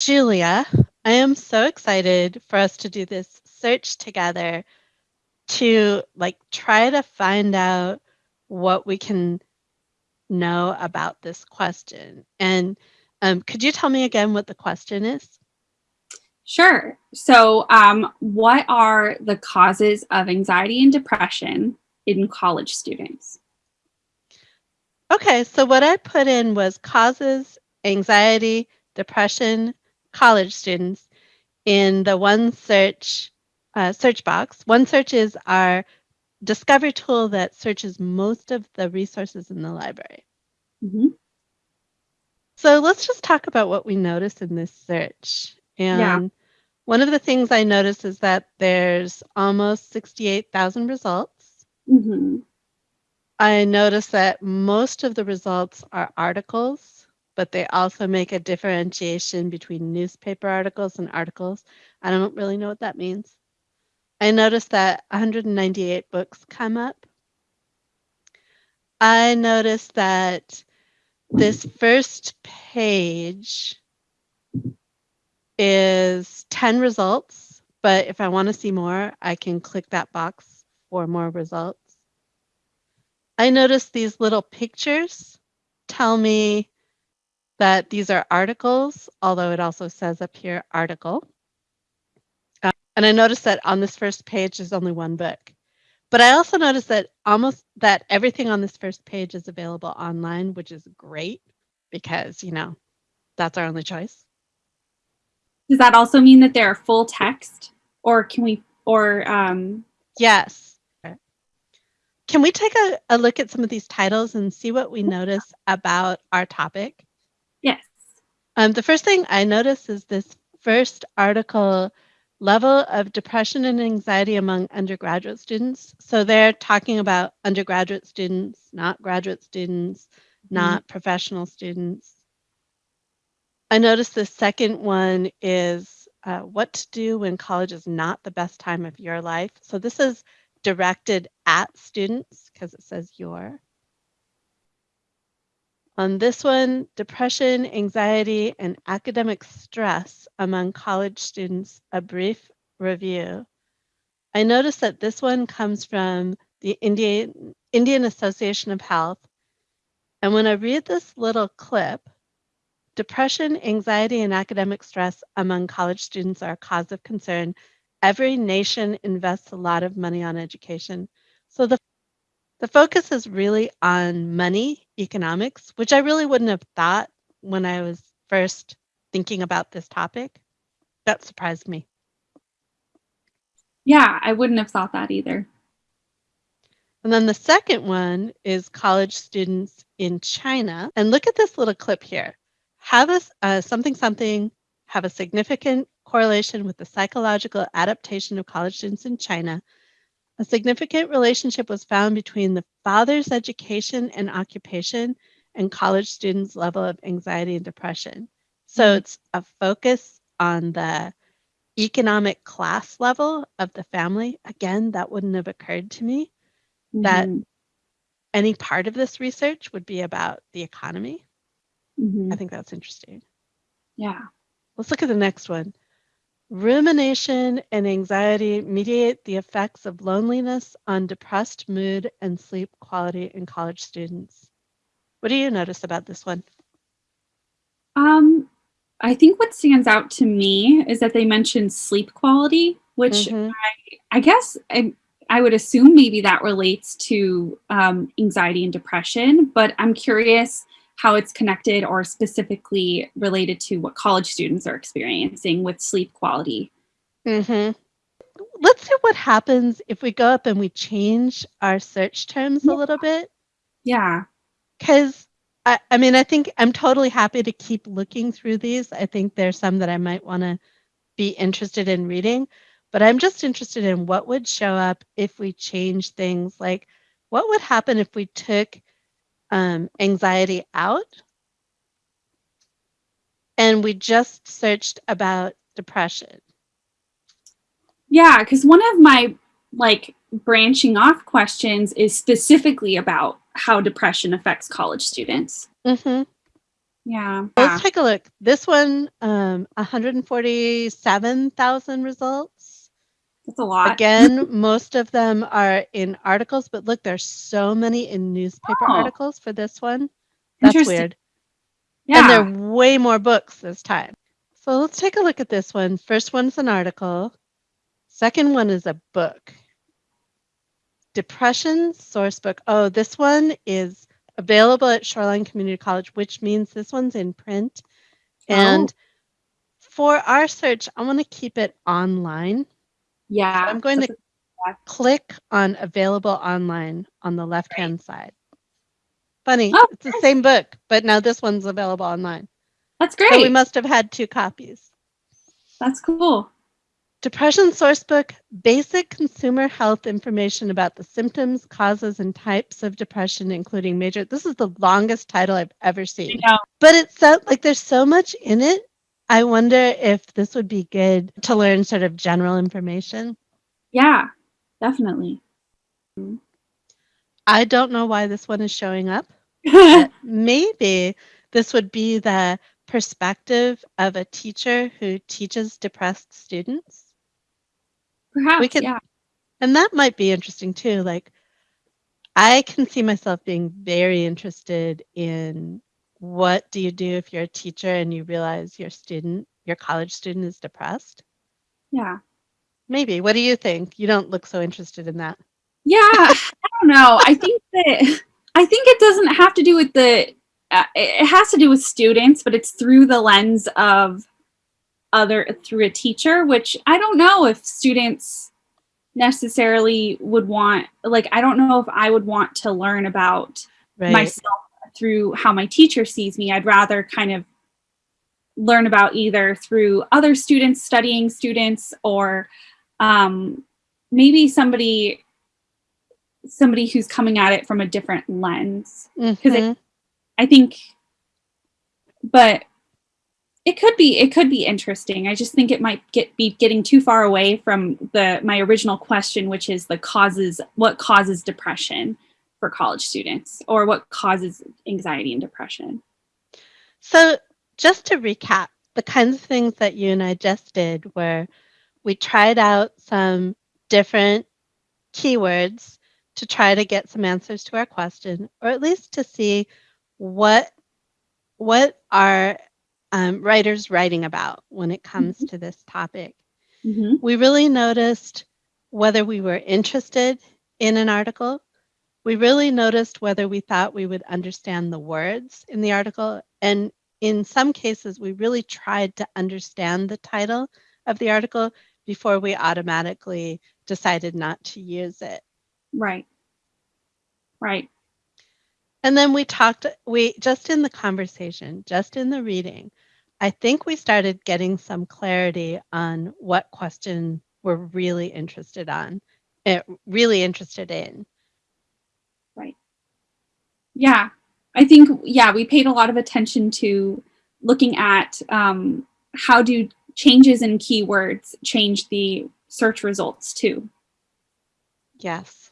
Julia, I am so excited for us to do this search together to like try to find out what we can know about this question. And um, could you tell me again what the question is? Sure. So, um, what are the causes of anxiety and depression in college students? Okay, so what I put in was causes, anxiety, depression, college students in the OneSearch uh, search box. OneSearch is our discovery tool that searches most of the resources in the library. Mm -hmm. So let's just talk about what we notice in this search. And yeah. one of the things I noticed is that there's almost 68,000 results. Mm -hmm. I noticed that most of the results are articles, but they also make a differentiation between newspaper articles and articles. I don't really know what that means. I noticed that 198 books come up. I noticed that this first page is 10 results, but if I want to see more, I can click that box for more results. I noticed these little pictures tell me that these are articles, although it also says up here article. Uh, and I noticed that on this first page there's only one book. But I also noticed that almost that everything on this first page is available online, which is great because, you know, that's our only choice. Does that also mean that they're full text or can we, or, um, yes. Can we take a, a look at some of these titles and see what we notice about our topic? Um, the first thing I notice is this first article level of depression and anxiety among undergraduate students. So they're talking about undergraduate students, not graduate students, mm-hmm. not professional students. I noticed the second one is uh, what to do when college is not the best time of your life. So this is directed at students because it says your. On this one, depression, anxiety, and academic stress among college students, a brief review. I noticed that this one comes from the Indian, Indian Association of Health. And when I read this little clip, depression, anxiety, and academic stress among college students are a cause of concern every nation invests a lot of money on education. So the the focus is really on money, economics, which I really wouldn't have thought when I was first thinking about this topic. That surprised me. Yeah, I wouldn't have thought that either. And then the second one is college students in China. And look at this little clip here. Have a uh, something something have a significant correlation with the psychological adaptation of college students in China, a significant relationship was found between the father's education and occupation and college students' level of anxiety and depression. So mm-hmm. it's a focus on the economic class level of the family. Again, that wouldn't have occurred to me mm-hmm. that any part of this research would be about the economy. Mm-hmm. I think that's interesting. Yeah. Let's look at the next one. Rumination and anxiety mediate the effects of loneliness on depressed mood and sleep quality in college students. What do you notice about this one? Um, I think what stands out to me is that they mentioned sleep quality, which mm -hmm. I, I, guess I, I, would assume maybe that relates to um, anxiety and depression, but I'm curious how it's connected or specifically related to what college students are experiencing with sleep quality. Mm-hmm. Let's see what happens if we go up and we change our search terms yeah. a little bit. Yeah. Because I, I mean, I think I'm totally happy to keep looking through these. I think there's some that I might want to be interested in reading, but I'm just interested in what would show up if we change things like what would happen if we took um, anxiety out. And we just searched about depression. Yeah, because one of my like branching off questions is specifically about how depression affects college students. Mm-hmm. Yeah. Let's take a look. This one, um, 147,000 results. That's a lot. Again, most of them are in articles, but look, there's so many in newspaper Oh. articles for this one. That's weird. Yeah. And there are way more books this time. So let's take a look at this one. First one's an article. Second one is a book. Depression Sourcebook. Oh, this one is available at Shoreline Community College, which means this one's in print. Oh. And for our search, I want to keep it online. Yeah. I'm going to click on available online on the left hand side. Funny, Oh, it's the same book, but now this one's available online. That's So great. we must have had two copies. That's cool. Depression Sourcebook Basic Consumer Health Information about the symptoms, causes, and types of depression, including major. This is the longest title I've ever seen. But it's so like there's so much in it. I wonder if this would be good to learn sort of general information. Yeah, definitely. I don't know why this one is showing up. maybe this would be the perspective of a teacher who teaches depressed students. Perhaps. could- yeah. And that might be interesting too. Like, I can see myself being very interested in what do you do if you're a teacher and you realize your student, your college student is depressed? Yeah. Maybe. What do you think? You don't look so interested in that. Yeah. I don't know. I think that I think it doesn't have to do with the. Uh, it has to do with students, but it's through the lens of other through a teacher, which I don't know if students necessarily would want. Like, I don't know if I would want to learn about Right. myself through how my teacher sees me. I'd rather kind of learn about either through other students studying students or um, maybe somebody somebody who's coming at it from a different lens. it- Mhm. I think but it could be it could be interesting. I just think it might get be getting too far away from the my original question which is the causes what causes depression for college students or what causes anxiety and depression. So, just to recap, the kinds of things that you and I just did were we tried out some different keywords to try to get some answers to our question, or at least to see what what are um, writers writing about when it comes to this topic. Mhm. We really noticed whether we were interested in an article. We really noticed whether we thought we would understand the words in the article. And in some cases, we really tried to understand the title of the article before we automatically decided not to use it. Right. Right. And then we talked, we just in the conversation, just in the reading, I think we started getting some clarity on what question we're really interested on, eh, really interested in. Yeah. I think yeah, we paid a lot of attention to looking at um, how do changes in keywords change the search results too. Yes.